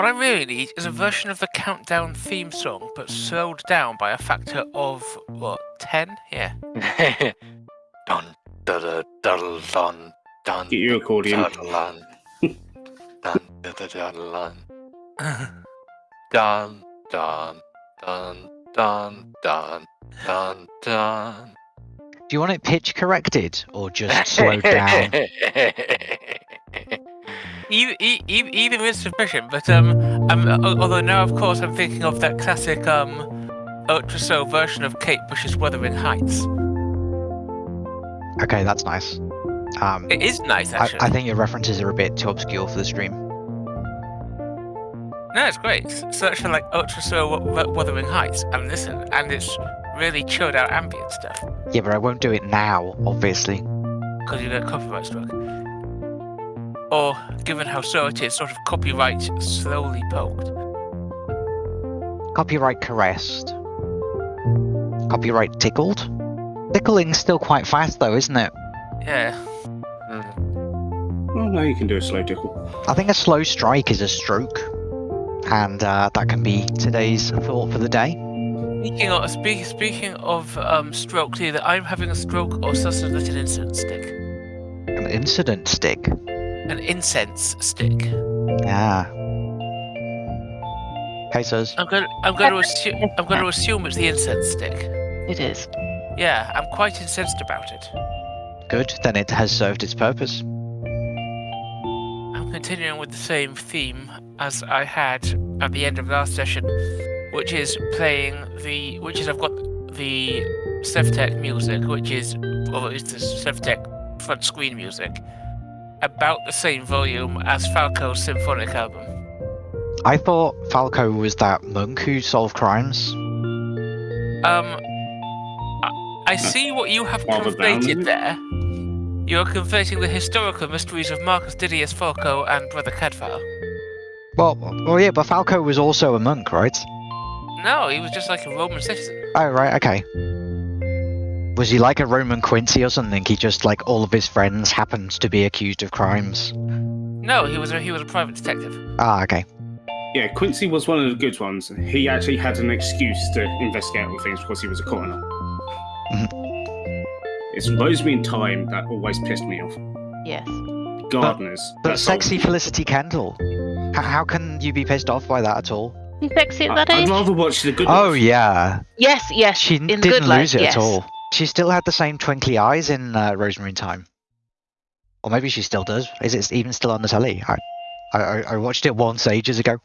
What I really need is a hmm. version of the Countdown theme song, but slowed down by a factor of, what, 10? Yeah. dun, da, da, da, dun, dun, Get your accordion. Dun, da, da, da, dun. dun, dun, dun, dun, dun, dun, dun. Do you want it pitch corrected or just slowed down? Either, e- e- either is sufficient, but um, um, although now of course I'm thinking of that classic um, ultra slow version of Kate Bush's Wuthering Heights. Okay, that's nice. Um, It is nice I, actually. I think your references are a bit too obscure for the stream. No, it's great. Search for like ultra Wu- Wuthering Heights and listen, and it's really chilled out ambient stuff Yeah, but I won't do it now, obviously. because you get copyright struck. Or, given how slow it is, sort of copyright slowly poked. Copyright caressed. Copyright tickled. Tickling's still quite fast though, isn't it? Yeah. Well, no, you can do a slow tickle. I think a slow strike is a stroke. And uh, that can be today's thought for the day. Speaking of speak, speaking of um, strokes, either I'm having a stroke or Sussex lit an incident stick. An incident stick. An incense stick. Yeah. Hey, Sus. I'm going. I'm going to assume. I'm going to assume it's the incense stick. It is. Yeah, I'm quite incensed about it. Good, then it has served its purpose. I'm continuing with the same theme as I had at the end of last session, which is playing the. Which is I've got the Sevtech music, which is, or it's the Sevtech front screen music, about the same volume as Falco's symphonic album. I thought Falco was that monk who solved crimes. Um, I, I see what you have Father conflated it? there. You are conflating the historical mysteries of Marcus Didius Falco and Brother Cadfael. Well, well, yeah, but Falco was also a monk, right? No, he was just like a Roman citizen. Oh, right, okay. Was he like a Roman Quincy or something? He just, like, all of his friends happened to be accused of crimes. No, he was a, he was a private detective. Ah, okay. Yeah, Quincy was one of the good ones. He actually had an excuse to investigate all things because he was a coroner. It's Rosemary and Thyme that always pissed me off. Yes. Gardeners. But that's all. sexy Felicity Kendal. H- how can you be pissed off by that at all? He's sexy at I- that I'd rather watch the good Oh, ones. yeah. Yes, yes. She in didn't good light, lose it yes. at all. She still had the same twinkly eyes in uh, Rosemary in Thyme. Or maybe she still does. Is it even still on the telly? I, I, I- I watched it once ages ago.